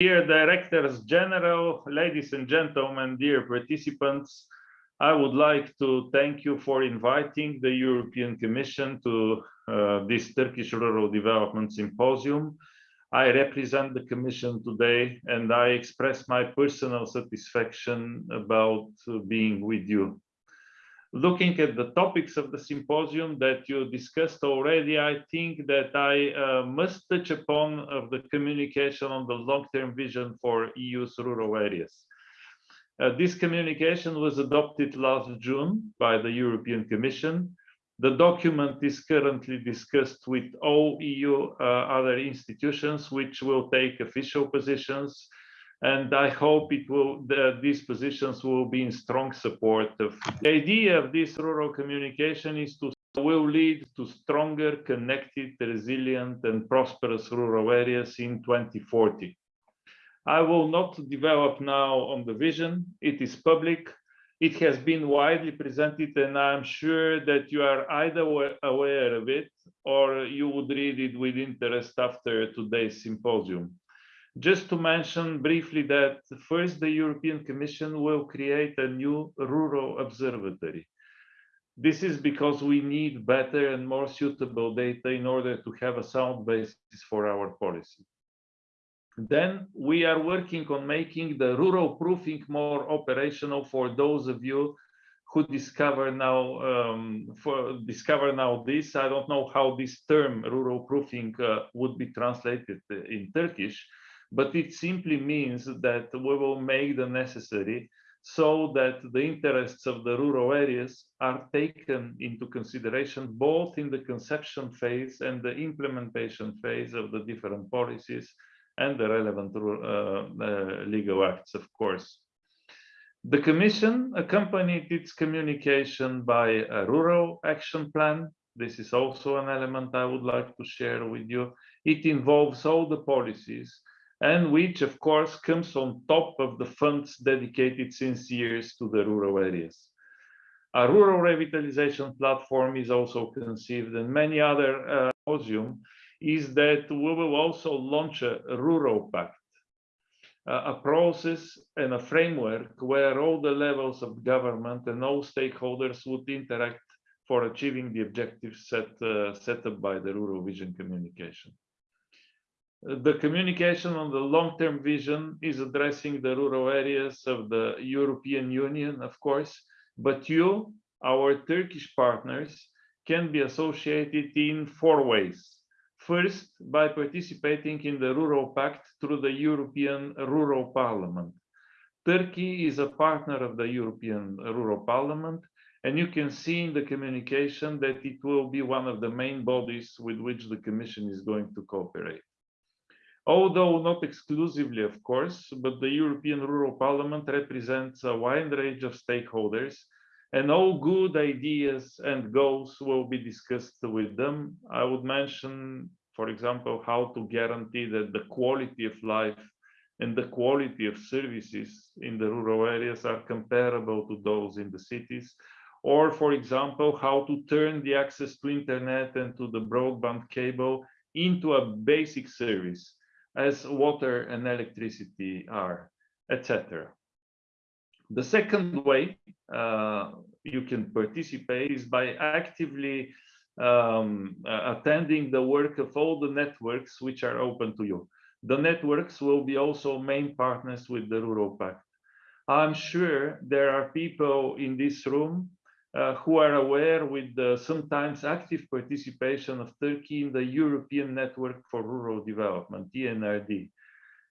Dear Directors General, ladies and gentlemen, dear participants, I would like to thank you for inviting the European Commission to uh, this Turkish Rural Development Symposium. I represent the Commission today and I express my personal satisfaction about being with you looking at the topics of the symposium that you discussed already, I think that I uh, must touch upon of the communication on the long-term vision for EU's rural areas. Uh, this communication was adopted last June by the European Commission. The document is currently discussed with all EU uh, other institutions, which will take official positions and I hope it will the, these positions will be in strong support of the idea of this rural communication is to will lead to stronger, connected, resilient, and prosperous rural areas in 2040. I will not develop now on the vision. It is public. It has been widely presented, and I'm sure that you are either aware of it or you would read it with interest after today's symposium. Just to mention briefly that first, the European Commission will create a new rural observatory. This is because we need better and more suitable data in order to have a sound basis for our policy. Then we are working on making the rural proofing more operational for those of you who discover now um, for discover now this. I don't know how this term rural proofing uh, would be translated in Turkish, but it simply means that we will make the necessary so that the interests of the rural areas are taken into consideration both in the conception phase and the implementation phase of the different policies and the relevant uh, uh, legal acts, of course. The Commission accompanied its communication by a rural action plan. This is also an element I would like to share with you. It involves all the policies and which of course comes on top of the funds dedicated since years to the rural areas. A rural revitalization platform is also conceived and many other uh, symposium is that we will also launch a rural pact, a process and a framework where all the levels of government and all stakeholders would interact for achieving the objectives set, uh, set up by the Rural Vision Communication. The communication on the long-term vision is addressing the rural areas of the European Union, of course, but you, our Turkish partners, can be associated in four ways. First, by participating in the Rural Pact through the European Rural Parliament. Turkey is a partner of the European Rural Parliament, and you can see in the communication that it will be one of the main bodies with which the Commission is going to cooperate although not exclusively, of course, but the European Rural Parliament represents a wide range of stakeholders and all good ideas and goals will be discussed with them. I would mention, for example, how to guarantee that the quality of life and the quality of services in the rural areas are comparable to those in the cities, or for example, how to turn the access to internet and to the broadband cable into a basic service as water and electricity are, etc. The second way uh, you can participate is by actively um, uh, attending the work of all the networks which are open to you. The networks will be also main partners with the Rural Pact. I'm sure there are people in this room uh, who are aware with the sometimes active participation of Turkey in the European Network for Rural Development, ENRD.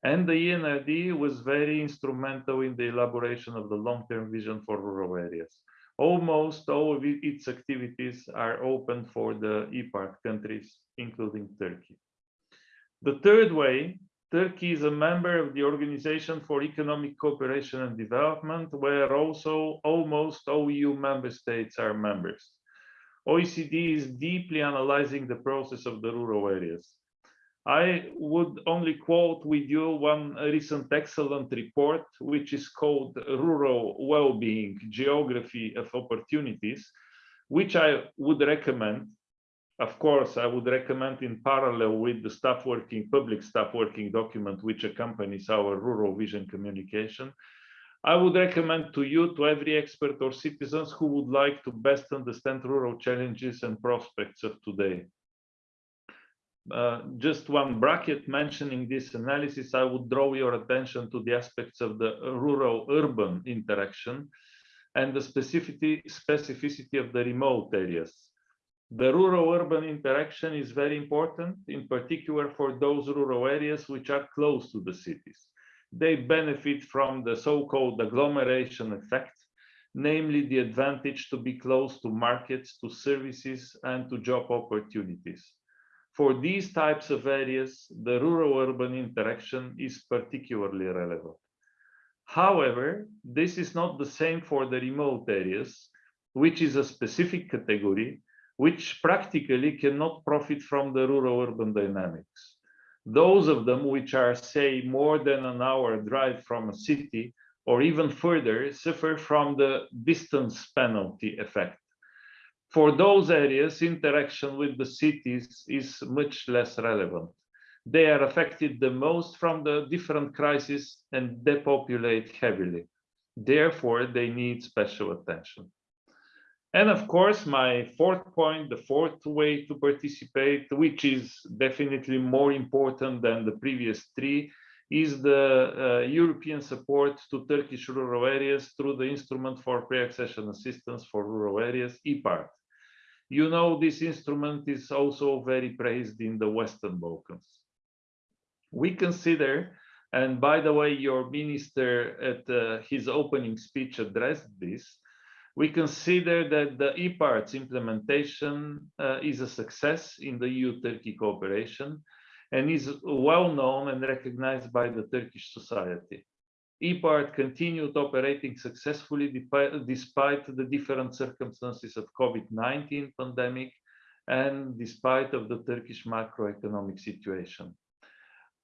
And the ENRD was very instrumental in the elaboration of the long-term vision for rural areas. Almost all of its activities are open for the IPARD countries, including Turkey. The third way Turkey is a member of the Organization for Economic Cooperation and Development, where also almost all EU member states are members. OECD is deeply analyzing the process of the rural areas. I would only quote with you one recent excellent report, which is called Rural Well-being, Geography of Opportunities, which I would recommend of course, I would recommend in parallel with the staff working, public staff working document, which accompanies our rural vision communication, I would recommend to you, to every expert or citizens who would like to best understand rural challenges and prospects of today. Uh, just one bracket mentioning this analysis, I would draw your attention to the aspects of the rural-urban interaction and the specificity, specificity of the remote areas. The rural-urban interaction is very important, in particular for those rural areas which are close to the cities. They benefit from the so-called agglomeration effect, namely the advantage to be close to markets, to services, and to job opportunities. For these types of areas, the rural-urban interaction is particularly relevant. However, this is not the same for the remote areas, which is a specific category which practically cannot profit from the rural-urban dynamics. Those of them which are, say, more than an hour drive from a city or even further suffer from the distance penalty effect for those areas, interaction with the cities is much less relevant. They are affected the most from the different crises and depopulate heavily. Therefore, they need special attention. And of course, my fourth point, the fourth way to participate, which is definitely more important than the previous three, is the uh, European support to Turkish rural areas through the Instrument for Pre-Accession Assistance for Rural Areas, IPARD. You know, this instrument is also very praised in the Western Balkans. We consider, and by the way, your minister at uh, his opening speech addressed this, we consider that the IPARD's implementation uh, is a success in the EU-Turkey cooperation and is well known and recognized by the Turkish society. IPARD continued operating successfully despite the different circumstances of COVID-19 pandemic and despite of the Turkish macroeconomic situation.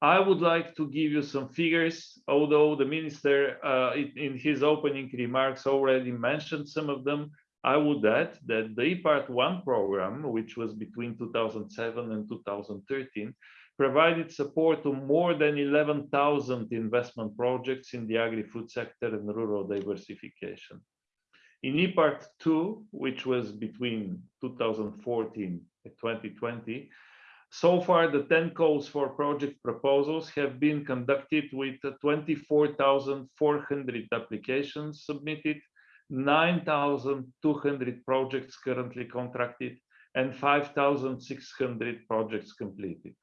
I would like to give you some figures, although the minister uh, in his opening remarks already mentioned some of them. I would add that the IPARD 1 program, which was between 2007 and 2013, provided support to more than 11,000 investment projects in the agri-food sector and rural diversification. In IPARD 2, which was between 2014 and 2020, so far the 10 calls for project proposals have been conducted with 24,400 applications submitted, 9,200 projects currently contracted, and 5,600 projects completed.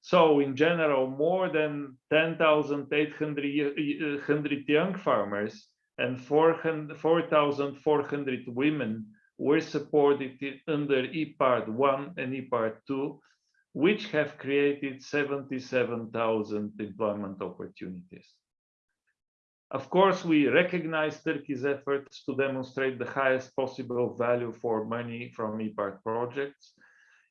So in general, more than 10,800 young farmers and 4,400 women were supported under IPARD 1 and IPARD 2, which have created 77,000 employment opportunities. Of course, we recognize Turkey's efforts to demonstrate the highest possible value for money from IPARD projects,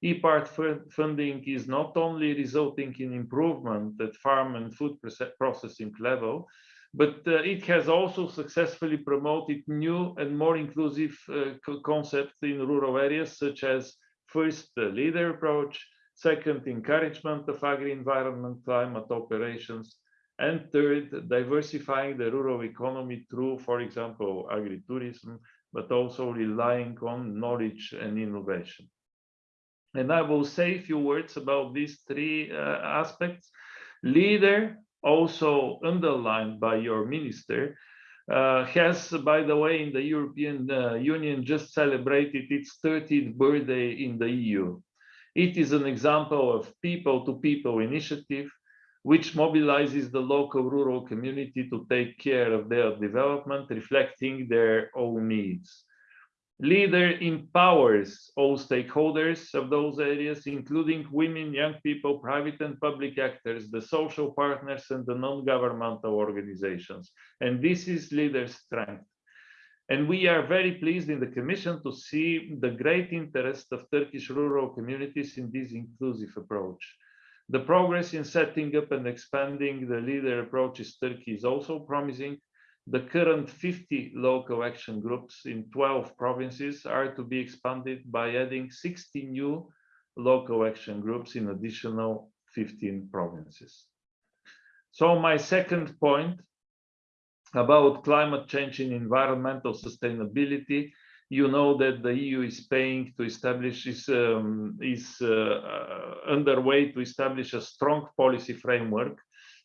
IPARD funding is not only resulting in improvement at farm and food processing level, but uh, it has also successfully promoted new and more inclusive uh, concepts in rural areas, such as first, the leader approach, second, encouragement of agri-environment climate operations, and third, diversifying the rural economy through, for example, agritourism, but also relying on knowledge and innovation. And I will say a few words about these three uh, aspects. Leader, also underlined by your minister, uh, has, by the way, in the European uh, Union just celebrated its 30th birthday in the EU. It is an example of people-to-people -people initiative, which mobilizes the local rural community to take care of their development, reflecting their own needs. Leader empowers all stakeholders of those areas, including women, young people, private and public actors, the social partners, and the non-governmental organizations. And this is leader's strength. And we are very pleased in the Commission to see the great interest of Turkish rural communities in this inclusive approach. The progress in setting up and expanding the leader approach in Turkey is also promising, The current 50 local action groups in 12 provinces are to be expanded by adding 60 new local action groups in additional 15 provinces. So my second point about climate change and environmental sustainability, you know that the EU is paying to establish is um, is uh, uh, underway to establish a strong policy framework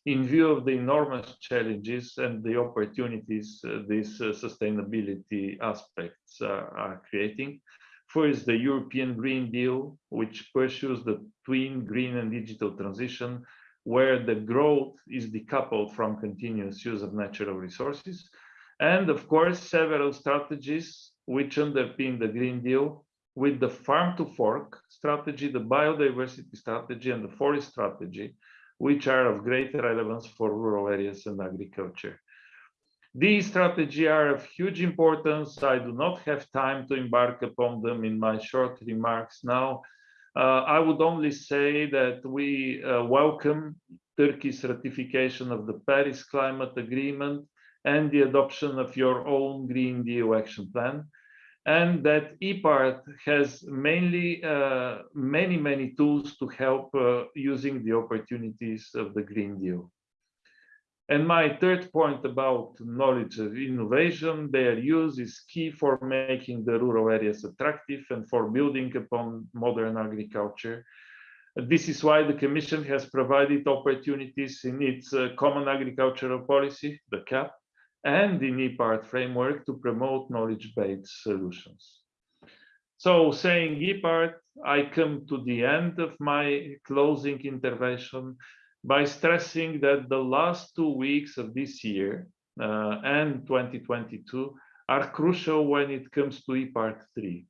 in view of the enormous challenges and the opportunities uh, these uh, sustainability aspects are creating. First, the European Green Deal, which pursues the twin green and digital transition, where the growth is decoupled from continuous use of natural resources. And of course, several strategies which underpin the Green Deal with the farm to fork strategy, the biodiversity strategy, and the forest strategy, which are of great relevance for rural areas and agriculture. These strategies are of huge importance. I do not have time to embark upon them in my short remarks now. Uh, I would only say that we uh, welcome Turkey's ratification of the Paris Climate Agreement and the adoption of your own Green Deal Action Plan and that IPARD has mainly uh, many, many tools to help uh, using the opportunities of the Green Deal. And my third point about knowledge of innovation, their use is key for making the rural areas attractive and for building upon modern agriculture. This is why the Commission has provided opportunities in its uh, Common Agricultural Policy, the CAP, and the IPARD framework to promote knowledge-based solutions. So saying IPARD, I come to the end of my closing intervention by stressing that the last two weeks of this year uh, and 2022 are crucial when it comes to IPARD 3.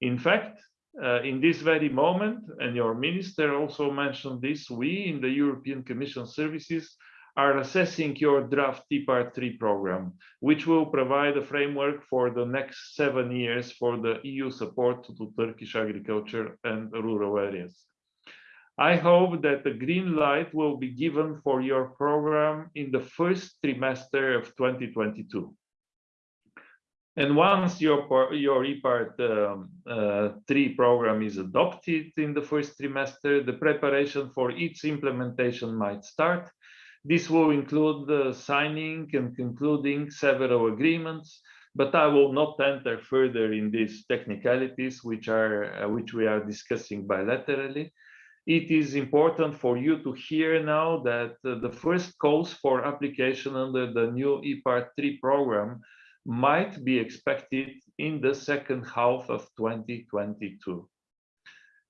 In fact, uh, in this very moment, and your minister also mentioned this, we in the European Commission services are assessing your draft IPARD 3 program, which will provide a framework for the next seven years for the EU support to Turkish agriculture and rural areas. I hope that the green light will be given for your program in the first trimester of 2022. And once your, your IPARD um, uh, 3 program is adopted in the first trimester, the preparation for its implementation might start this will include signing and concluding several agreements, but I will not enter further in these technicalities, which are uh, which we are discussing bilaterally. It is important for you to hear now that uh, the first calls for application under the new IPARD 3 program might be expected in the second half of 2022.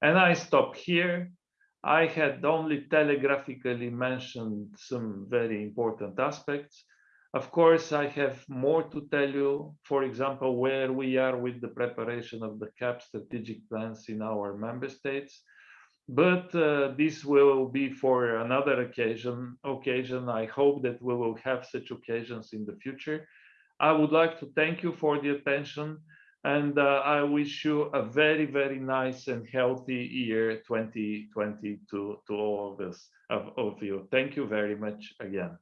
And I stop here I had only telegraphically mentioned some very important aspects. Of course, I have more to tell you, for example, where we are with the preparation of the CAP strategic plans in our member states. But uh, this will be for another occasion. Occasion. I hope that we will have such occasions in the future. I would like to thank you for the attention and uh, I wish you a very, very nice and healthy year 2022 to all of us, of, of you. Thank you very much again.